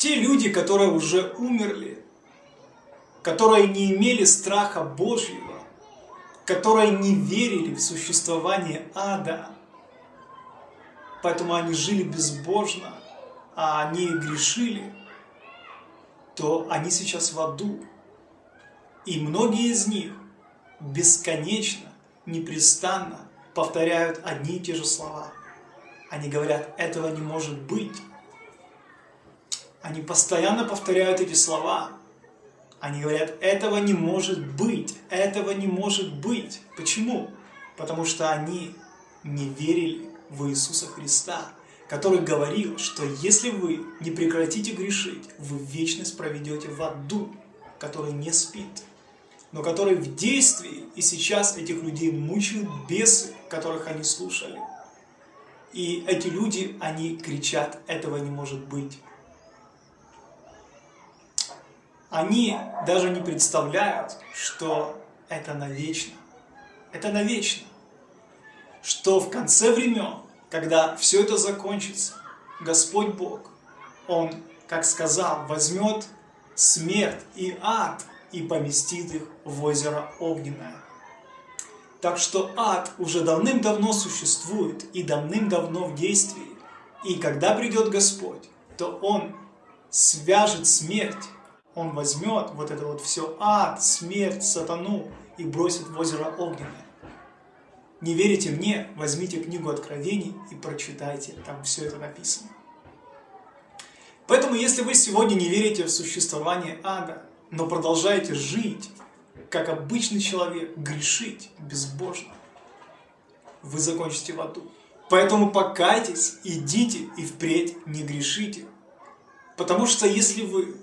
Те люди, которые уже умерли, которые не имели страха Божьего, которые не верили в существование ада, поэтому они жили безбожно, а они грешили, то они сейчас в аду. И многие из них бесконечно, непрестанно повторяют одни и те же слова. Они говорят, этого не может быть. Они постоянно повторяют эти слова. Они говорят, этого не может быть, этого не может быть. Почему? Потому что они не верили в Иисуса Христа, который говорил, что если вы не прекратите грешить, вы вечность проведете в аду, который не спит, но который в действии, и сейчас этих людей мучают бесы, которых они слушали. И эти люди, они кричат, этого не может быть. Они даже не представляют, что это навечно. Это навечно. Что в конце времен, когда все это закончится, Господь Бог, Он, как сказал, возьмет смерть и ад и поместит их в озеро Огненное. Так что ад уже давным-давно существует и давным-давно в действии. И когда придет Господь, то Он свяжет смерть, Он возьмет вот это вот все ад, смерть, сатану и бросит в озеро Огненное. Не верите мне? Возьмите книгу Откровений и прочитайте, там все это написано. Поэтому, если вы сегодня не верите в существование ада, но продолжаете жить, как обычный человек, грешить безбожно, вы закончите в аду. Поэтому покайтесь, идите и впредь не грешите. Потому что если вы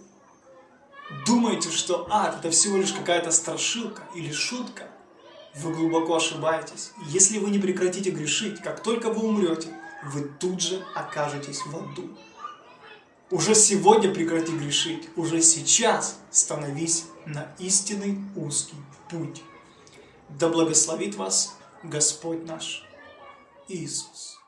думаете, что ад это всего лишь какая-то страшилка или шутка, вы глубоко ошибаетесь. Если вы не прекратите грешить, как только вы умрете, вы тут же окажетесь в аду. Уже сегодня прекрати грешить, уже сейчас становись на истинный узкий путь. Да благословит вас Господь наш Иисус.